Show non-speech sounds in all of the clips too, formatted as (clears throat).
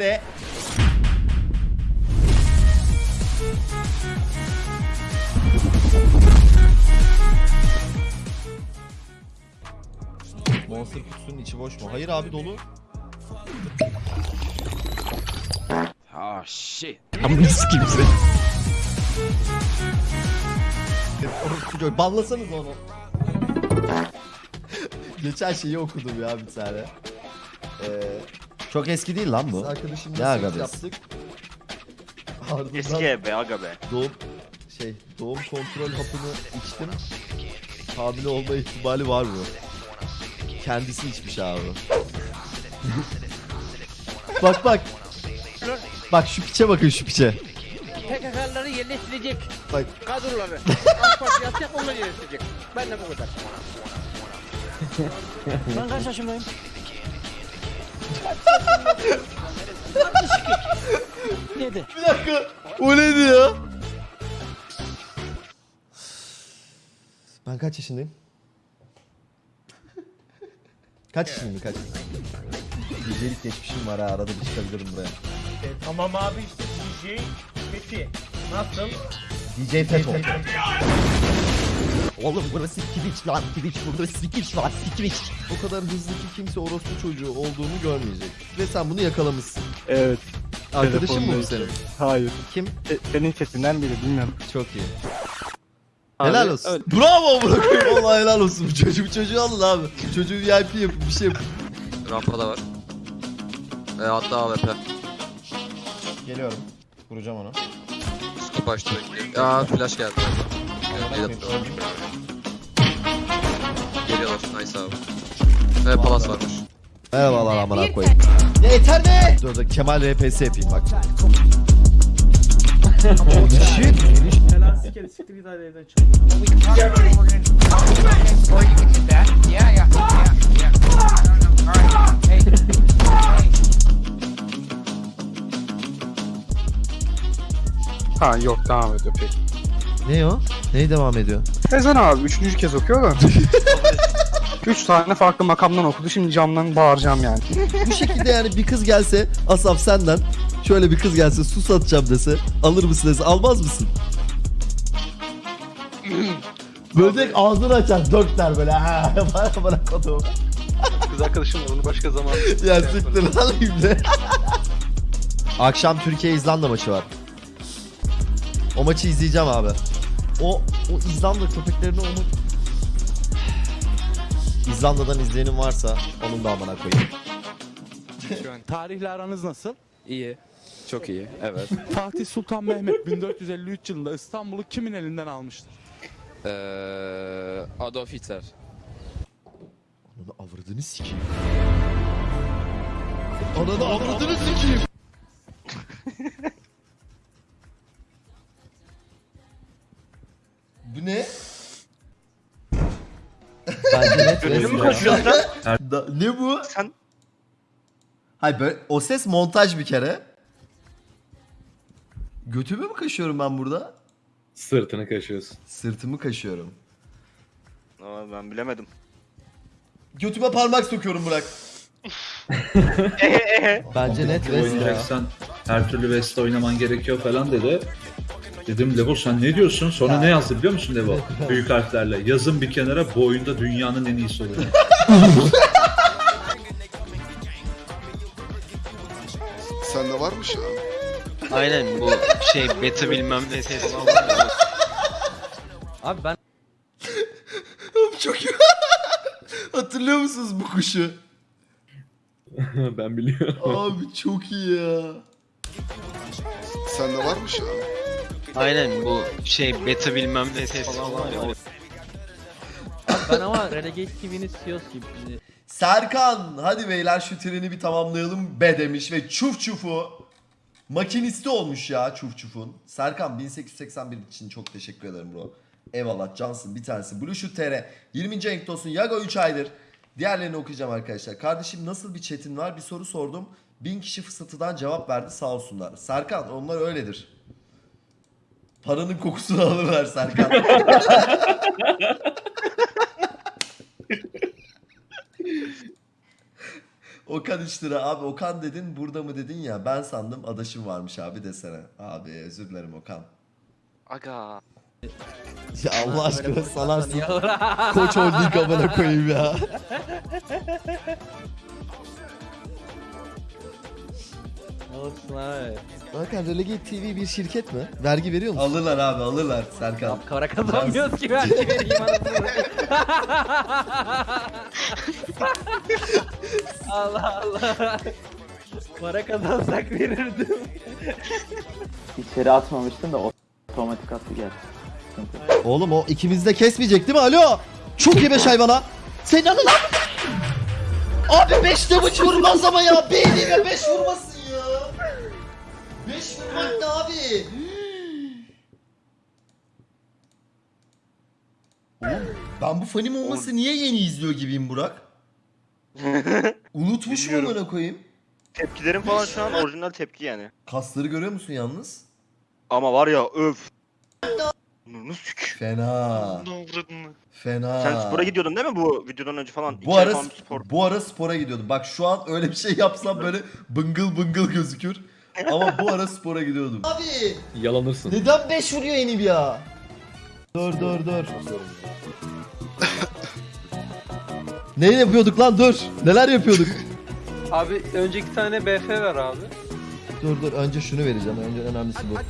Ve Monster kutusunun içi boş mu? Hayır abi dolu. Oh shit. Orospu çocuğu. Banlasanız onu. Geçen şeyi okudum ya bir tane. Ee, Çok eski değil lan bu. arkadaşımla Ne aga be? yaptık. Ardından Eski ev be aga be. doğum şey doğum kontrol hapını içtim. Hamile olma ihtimali var mı? Kendisi içmiş abi. (laughs) bak bak. Bak şu piçe bakın şu piçe. PKK'ları yerleştirecek Bak kadroları. (laughs) AK Parti yapacak onları yerleştirecek. Ben de bu kadar. (laughs) ben kaç yaşındayım? 62. 7. bir dakika. O neydi ya? Ben kaç yaşındayım? kaç yaşındayım kaç? Gecelik geçmişim var ha arada bir çıkabilirim buraya. Tamam abi işte DJ Fethi. Nasıl? DJ Feto. Oğlum burası Twitch lan Twitch burası Twitch lan Twitch. O kadar hızlı ki kimse orospu çocuğu olduğunu görmeyecek. Ve sen bunu yakalamışsın. Evet. Arkadaşın mı bu senin? Hayır. Kim? E, senin sesinden biri bilmiyorum. Çok iyi. Abi, helal olsun. öyle. Bravo bırakayım. Vallahi helal olsun. Bu çocuğu, bu çocuğu alın abi. Çocuğu VIP yapın bir şey yapın. Rampada var. E, hatta AWP. Geliyorum. Vuracağım onu. Skip açtı. Aa flash geldi. Evet, Geliyorlar. Nice abi. Ve palas varmış. Merhabalar amına koyayım. Ya yeter be! Dur dur Kemal RPS yapayım bak. Shit. Helal sikeri siktir git hadi evden çık. Ha yok devam ediyor peki. Ne o? Neyi devam ediyor? Ezan abi üçüncü kez okuyor da. (laughs) Üç tane farklı makamdan okudu. Şimdi camdan bağıracağım yani. Bu şekilde yani bir kız gelse Asaf senden şöyle bir kız gelse su satacağım dese alır mısın dese almaz mısın? (clears throat) böyle direkt ağzını açar dört der böyle ha bana bana kodum. Kız arkadaşım onu başka zaman. (laughs) Ya siktir lan ibne. Akşam Türkiye İzlanda maçı var. O maçı izleyeceğim abi. O o İzlanda köpeklerini maç... İzlanda'dan izleyenim varsa onun da amına koyayım. Tarihle aranız nasıl? İyi. Çok iyi. Evet. (laughs) Fatih Sultan Mehmet 1453 yılında İstanbul'u kimin elinden almıştır? Eee Adolf Hitler. Ananı avradını sikeyim. Ananı avradını sikeyim. (laughs) Bu ne? Bence net Gözünü mü kaşıyorsun Da- ne bu? Sen- Hayır böyle o ses montaj bir kere. Götümü mü kaşıyorum ben burada? Sırtını kaşıyorsun. Sırtımı kaşıyorum. Ama ben bilemedim. Götüme parmak sokuyorum Burak. (laughs) Bence net West ya. Oynayacaksan her türlü West oynaman gerekiyor falan dedi. Dedim Levo sen ne diyorsun? Sonra ne yazdı biliyor musun Levo? Büyük harflerle. Yazın bir kenara bu oyunda dünyanın en iyisi olur. Sende varmış ya. Aynen bu şey beta bilmem ne ses. Abi ben Oğlum Çok iyi. (laughs) Hatırlıyor musunuz bu kuşu? (laughs) ben biliyorum. Abi çok iyi ya. Sende varmış ya. Aynen bu şey beta bilmem ne ses. ben ama Renegade TV'nin CEO'su gibi. Şimdi Serkan hadi beyler şu treni bir tamamlayalım be demiş ve çuf çufu makinisti olmuş ya çuf çufun. Serkan 1881 için çok teşekkür ederim bro. Eyvallah cansın bir tanesi. Blue Shoot TR 20. renk olsun Yago 3 aydır. Diğerlerini okuyacağım arkadaşlar. Kardeşim nasıl bir chatin var bir soru sordum. Bin kişi fısıltıdan cevap verdi sağ olsunlar. Serkan onlar öyledir. Paranın kokusunu alırlar Serkan. Okan 3 lira. Abi Okan dedin burada mı dedin ya. Ben sandım adaşım varmış abi desene. Abi özür dilerim Okan. Aga. Ya Allah aşkına salarsın. Koç Holding amına koyayım ya. (laughs) Olsun abi. Hakan Relegate TV bir şirket mi? Vergi veriyor musun? Alırlar abi alırlar Serkan. Para kazanmıyoruz ki vergi vereyim anasını. Allah Allah. Para kazansak verirdim. İçeri atmamıştım da otomatik attı geldi. Oğlum o ikimizi de kesmeyecek değil mi? Alo! Çok iyi beş hayvana. Senin anın lan! Abi 5 damage vurmaz ama ya. Beynime 5 vurmasın ya. 5 vurmak ne abi? Oğlum (gasps) ben bu fanim olması niye yeni izliyor gibiyim Burak? (laughs) Unutmuş mu amına koyayım? Tepkilerim falan şu an orijinal tepki yani. Kasları görüyor musun yalnız? Ama var ya öf. Sük. Fena. Fena. Sen spora gidiyordun değil mi bu videodan önce falan? Bu İki ara falan spor. bu ara spora gidiyordum. Bak şu an öyle bir şey yapsam böyle bıngıl bıngıl gözükür. Ama bu ara spora gidiyordum. Abi Yalanırsın. neden 5 vuruyor Enib ya? Dur dur dur. ne yapıyorduk lan dur. Neler yapıyorduk? Abi önce iki tane BF ver abi. dur dur önce şunu vereceğim. Önce önemlisi bu. (laughs)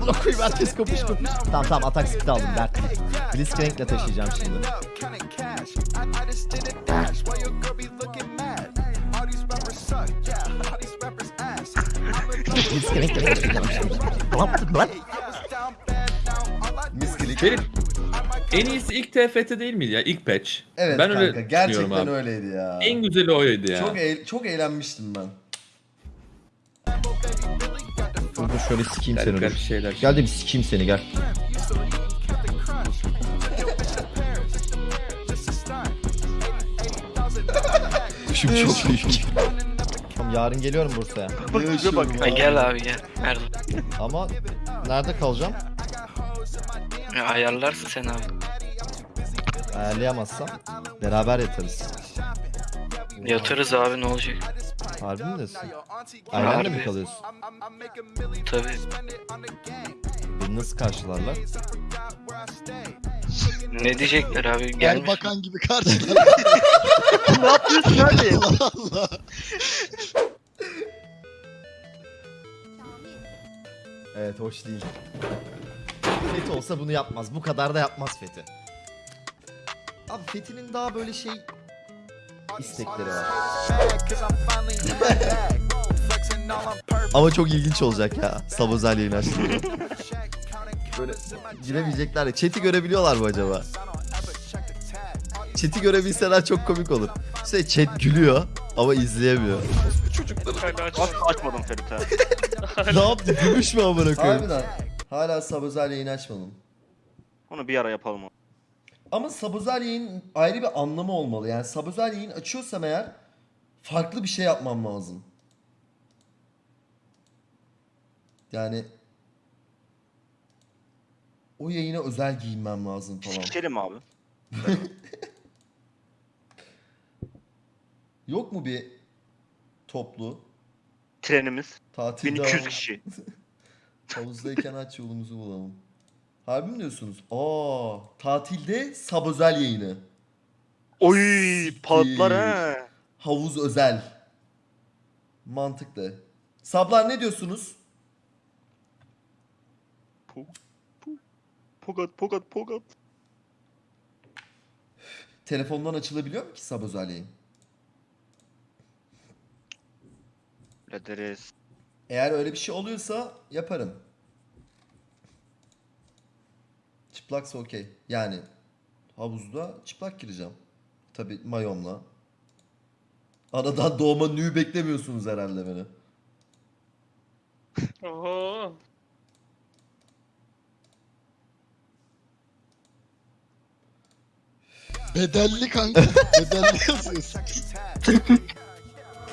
Buna koyayım herkes kapış kapış. Tamam tamam atak speed aldım dert. Blitzcrank'le taşıyacağım şimdi. Blitzcrank'le taşıyacağım şimdi. Tamam lan. Miskilik. En iyisi ilk TFT değil miydi ya? İlk patch. Evet ben kanka öyle gerçekten abi. öyleydi ya. En güzeli oydu ya. Çok eğ- çok eğlenmiştim ben. Dur şöyle sikeyim seni garip şeyler. Gel de bir sikeyim seni gel. (laughs) Kuşum çok büyük. Tamam yarın geliyorum Bursa'ya. Yaşıyorum bak. abi. Gel abi gel. Nerede? Ama nerede kalacağım? Ayarlarsın sen abi. Ayarlayamazsam beraber yatarız. Yatarız abi ne olacak? Harbi mi diyorsun? Ailenle mi kalıyorsun? Tabii. Beni nasıl karşılarlar? Ne diyecekler abi? Gelmiş. gibi karşılar. (laughs) ne yapıyorsun abi? (laughs) Allah Allah. Evet hoş değil. Fethi olsa bunu yapmaz. Bu kadar da yapmaz Fethi. Abi Fethi'nin daha böyle şey istekleri var. (laughs) Ama çok ilginç olacak ya. Sabozel yayın açtığında. Böyle giremeyecekler. Chat'i görebiliyorlar mı acaba? Chat'i görebilseler çok komik olur. İşte chat gülüyor ama izleyemiyor. Aç, açmadım Ferit ha. (laughs) ne yaptı? Gümüş mü amına koyayım? Harbiden. Hala Sabozel yayın açmadım. Onu bir ara yapalım. Ama Sabozel yayın ayrı bir anlamı olmalı. Yani Sabozel yayın açıyorsam eğer farklı bir şey yapmam lazım. Yani o yayına özel giyinmem lazım falan. Sikişelim abi. (laughs) Yok mu bir toplu Trenimiz. tatilde 1200 hav- kişi. (laughs) havuzdayken aç yolumuzu bulalım. Harbi mi diyorsunuz? Aa, tatilde Sabozel yayını. Oy patlar ha. Havuz özel. Mantıklı. Sablar ne diyorsunuz? Pogat pogat pogat. Telefondan açılabiliyor mu ki Sabozel yayın? Lederiz. Eğer öyle bir şey oluyorsa yaparım. Çıplaksa okey. Yani havuzda çıplak gireceğim. Tabi mayomla. Anadan (laughs) doğma nü beklemiyorsunuz herhalde beni. Oho. Bedelli kanka. (laughs) Bedelli yazıyorsun. (laughs)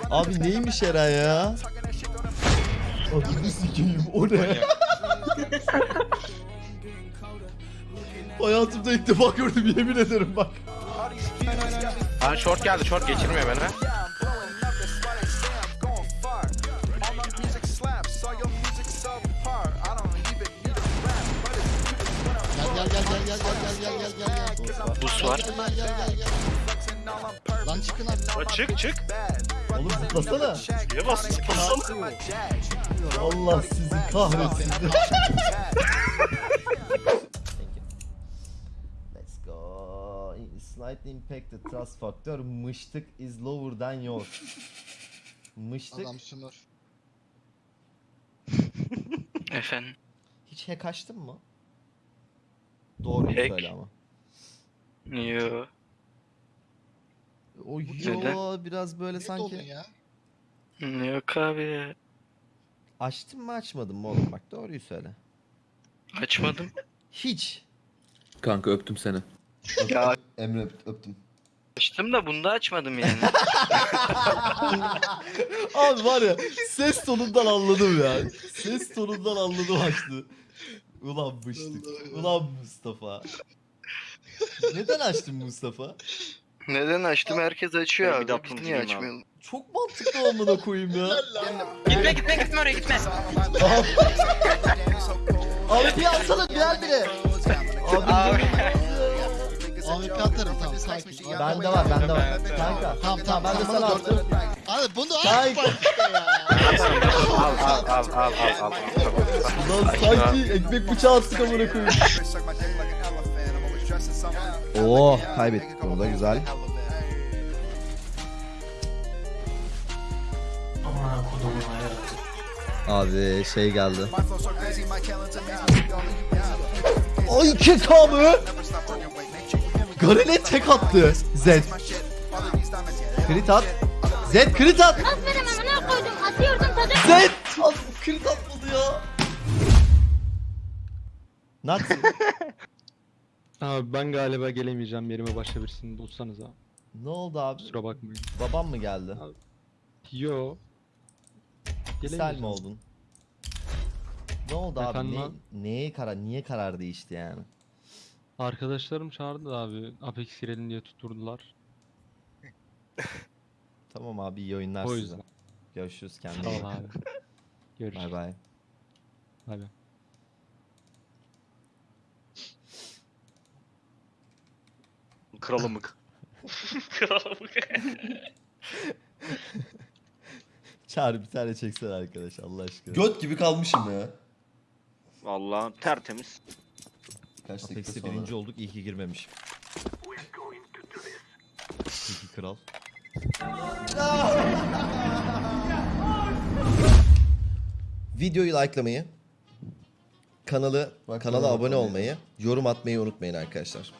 Abi neymiş Eren ya? Adını sikeyim o ne? Hayatımda ilk defa gördüm yemin ederim bak. Lan short geldi short geçirmiyor beni. Gel gel gel gel gel gel gel gel gel. Bus var. Gel gel. Lan çıkın artık. Çık çık. Oğlum zıplasana. Niye bastın? Zıplasana. Allah sizi kahretsin. (laughs) Slightly impacted trust factor. Mıştık is lower than yours. Mıştık. Adam sümür. (laughs) Efendim. Hiç hack açtın mı? Doğru Hack? söyle ama. Yo. O Neden? yo biraz böyle Ne sanki. ya? Yok abi. Açtın mı açmadın mı oğlum bak doğruyu söyle. Açmadım. Hiç. Kanka öptüm seni. Ya Emre öp- öptüm. açtım da bunda açmadım yani. (laughs) Abi var ya ses tonundan anladım ya. Ses tonundan anladım açtı. Ulan bıştık. Ulan Mustafa. Neden açtın Mustafa? Neden açtım? Herkes açıyor abi. Biz niye açmıyoruz? Çok mantıklı amına koyayım ya. Gitme gitme gitme oraya gitme. Abi bir alsana bir bile. Abi, Abi. AWP atarım tamam sakin. Bende var bende var. Kanka. Tamam tamam ben de sana attım. Abi bunu bak ya. Al al al al al al. Lan sanki ekmek bıçağı attık amına koyayım. Oo kaybettik bunu da güzel. Abi şey geldi. Ay 2K mı? Garele tek attı. Zed. Crit at. Zed crit at. Aferin amına koydum. Atıyordum tadı. Zed. Al, Crit atmadı ya. Nazi. (laughs) Abi ben galiba gelemeyeceğim yerime başka birisini bulsanız abi. ne oldu abi? Kusura bakmayın. Babam mı geldi? Yo. Sel mi oldun? Ne oldu abi? Efendim Ne, abi? neye karar, niye karar değişti yani? Arkadaşlarım çağırdı da abi. Apex girelim diye tutturdular. (laughs) Tamam abi iyi oyunlar O size. yüzden. Görüşürüz kendine. Sağ iyi ol abi. (laughs) Görüşürüz. Bay bay. Bay bay. Kralımık. Çağrı bir tane çeksen arkadaş Allah aşkına. Göt gibi kalmışım ya. Vallahi tertemiz. Kaç dakika Apex'te sonra? birinci olduk iyi ki girmemiş. İyi ki kral. (laughs) Videoyu likelamayı, kanalı Bak, kanala abone olmayı, yorum atmayı unutmayın arkadaşlar.